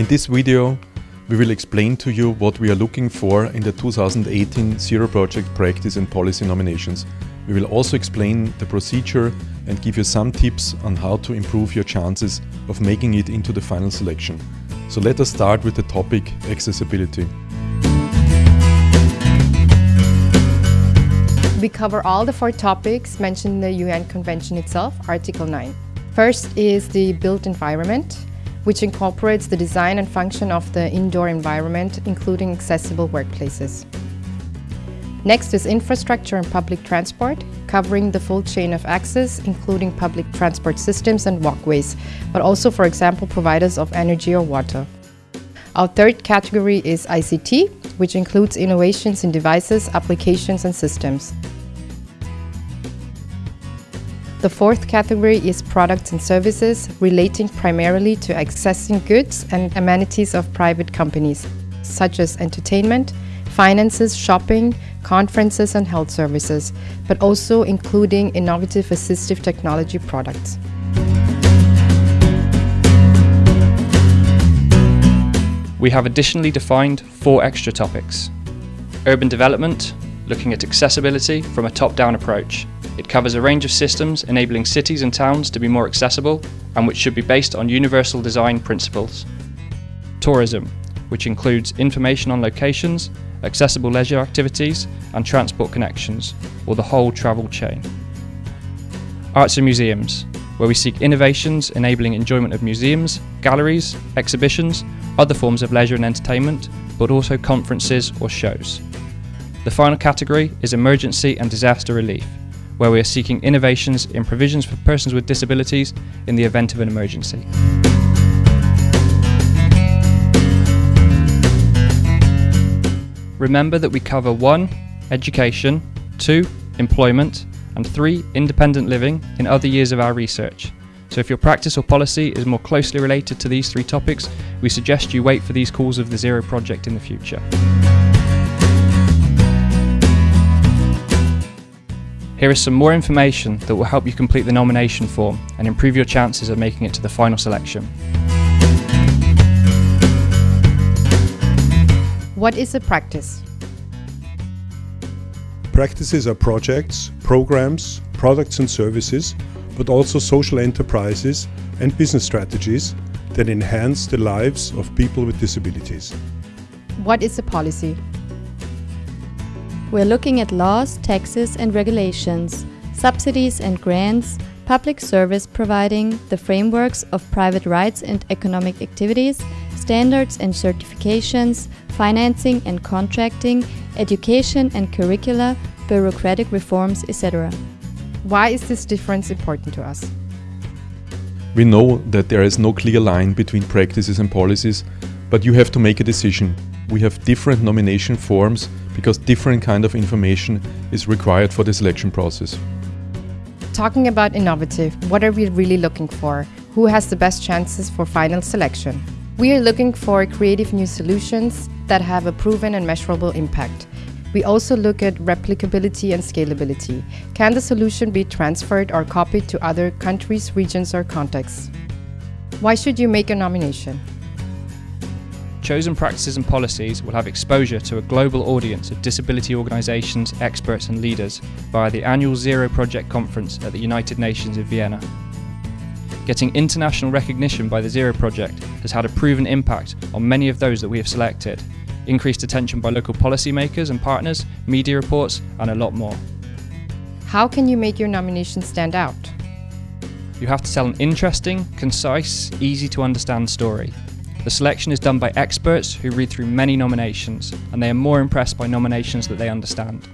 In this video, we will explain to you what we are looking for in the 2018 Zero Project Practice and Policy nominations. We will also explain the procedure and give you some tips on how to improve your chances of making it into the final selection. So let us start with the topic accessibility. We cover all the four topics mentioned in the UN Convention itself, Article 9. First is the built environment, which incorporates the design and function of the indoor environment, including accessible workplaces. Next is infrastructure and public transport, covering the full chain of access, including public transport systems and walkways, but also, for example, providers of energy or water. Our third category is ICT, which includes innovations in devices, applications and systems. The fourth category is products and services relating primarily to accessing goods and amenities of private companies, such as entertainment, finances, shopping, conferences and health services, but also including innovative assistive technology products. We have additionally defined four extra topics. Urban development, looking at accessibility from a top-down approach. It covers a range of systems enabling cities and towns to be more accessible and which should be based on universal design principles. Tourism, which includes information on locations, accessible leisure activities and transport connections, or the whole travel chain. Arts and museums, where we seek innovations enabling enjoyment of museums, galleries, exhibitions, other forms of leisure and entertainment, but also conferences or shows. The final category is emergency and disaster relief, where we are seeking innovations in provisions for persons with disabilities in the event of an emergency. Remember that we cover 1. Education, 2. Employment, and 3. Independent living in other years of our research. So if your practice or policy is more closely related to these three topics, we suggest you wait for these calls of the Zero Project in the future. Here is some more information that will help you complete the nomination form and improve your chances of making it to the final selection. What is a practice? Practices are projects, programs, products and services, but also social enterprises and business strategies that enhance the lives of people with disabilities. What is a policy? We're looking at laws, taxes and regulations, subsidies and grants, public service providing, the frameworks of private rights and economic activities, standards and certifications, financing and contracting, education and curricula, bureaucratic reforms, etc. Why is this difference important to us? We know that there is no clear line between practices and policies, but you have to make a decision. We have different nomination forms because different kind of information is required for the selection process. Talking about innovative, what are we really looking for? Who has the best chances for final selection? We are looking for creative new solutions that have a proven and measurable impact. We also look at replicability and scalability. Can the solution be transferred or copied to other countries, regions or contexts? Why should you make a nomination? Chosen practices and policies will have exposure to a global audience of disability organisations, experts and leaders via the annual Zero Project Conference at the United Nations in Vienna. Getting international recognition by the Zero Project has had a proven impact on many of those that we have selected, increased attention by local policymakers and partners, media reports and a lot more. How can you make your nomination stand out? You have to tell an interesting, concise, easy to understand story. The selection is done by experts who read through many nominations, and they are more impressed by nominations that they understand.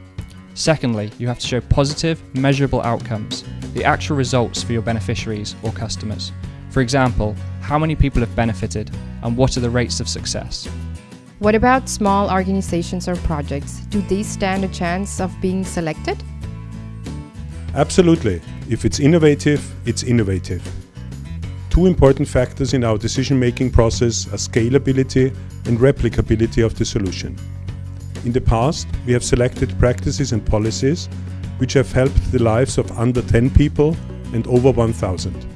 Secondly, you have to show positive, measurable outcomes, the actual results for your beneficiaries or customers. For example, how many people have benefited, and what are the rates of success? What about small organizations or projects? Do they stand a chance of being selected? Absolutely. If it's innovative, it's innovative. Two important factors in our decision-making process are scalability and replicability of the solution. In the past, we have selected practices and policies which have helped the lives of under 10 people and over 1,000.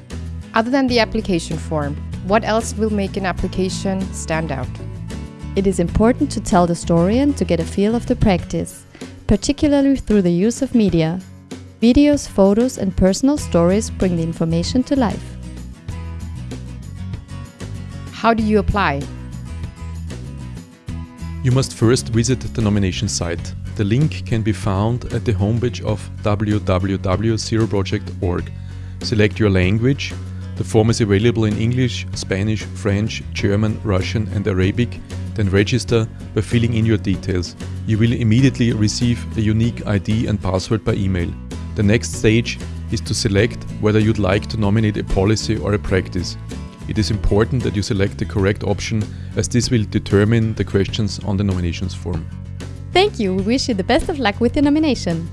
Other than the application form, What else will make an application stand out? It is important to tell the story and to get a feel of the practice, particularly through the use of media. Videos, photos and personal stories bring the information to life. How do you apply? You must first visit the nomination site. The link can be found at the homepage of www.zeroproject.org. Select your language. The form is available in English, Spanish, French, German, Russian and Arabic. Then register by filling in your details. You will immediately receive a unique ID and password by email. The next stage is to select whether you'd like to nominate a policy or a practice. It is important that you select the correct option as this will determine the questions on the nominations form. Thank you. We wish you the best of luck with your nomination.